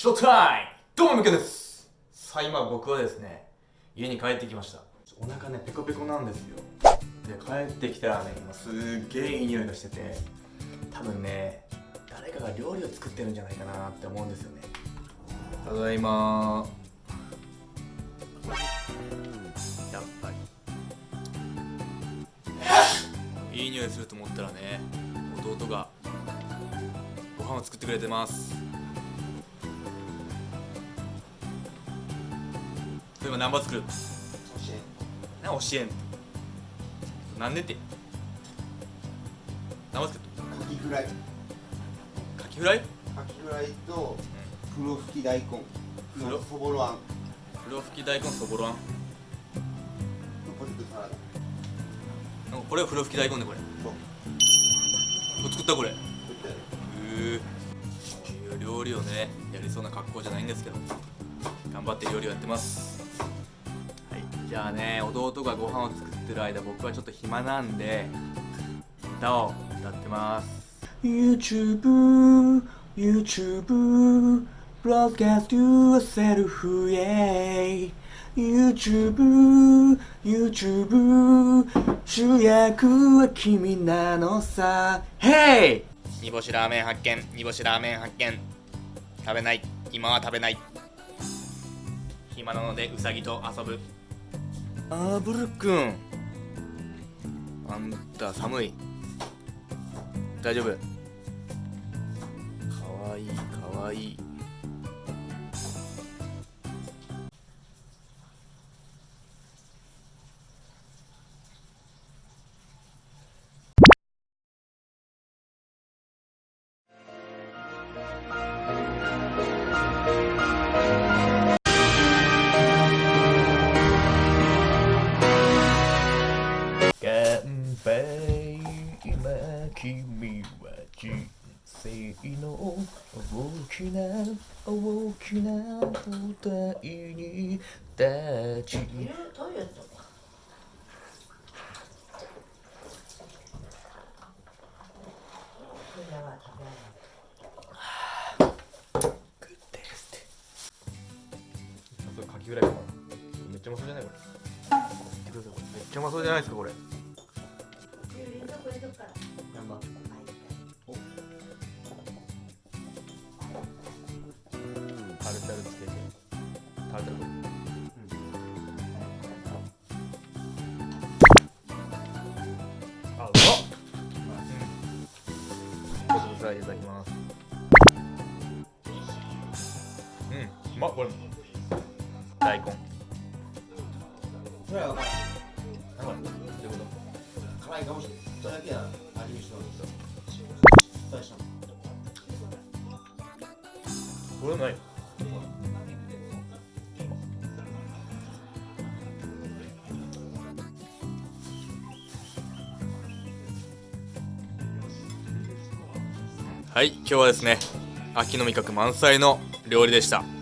ショータイムどうもみけですさあ今僕はですね家に帰ってきましたお腹ねペコペコなんですよで帰ってきたらね今すっげえいい匂いがしてて多分ね誰かが料理を作ってるんじゃないかなって思うんですよねただいまやっぱりいい匂いすると思ったらね弟がご飯を作ってくれてますそういえば何番作る教えん。な教えん。なんでって。何番作るカキフライ。カキフライ？カキフライと黒吹き大根。黒？のそぼろあん。黒吹き大根そぼろあん。とポテトサラダ。これは黒吹き大根でこれ。そう。作ったこれ。へ作ってある。え料理をねやりそうな格好じゃないんですけど。頑張って料理をやってます。はいじゃあね弟がご飯を作ってる間僕はちょっと暇なんで歌を歌ってます。YouTube YouTube Broadcast yourself yeah YouTube YouTube 主役は君なのさ。Hey! 煮干しラーメン発見煮干しラーメン発見。食べない今は食べない。暇なのでウサギと遊ぶあーブル君あんた寒い。大丈夫。かわいいかわいい。生の大きな大きな舞台に立ち。トイレットか。これは食べない。かなめっちゃうまそうじゃないこれ。めっちゃうまそうじゃないですかこれ。冷蔵フライいただきます。うんうまっこれ。大根。それはういうこと辛いかもしれないそれだけは味見しろ大したのこれないはい今日はですね秋の味覚満載の料理でした。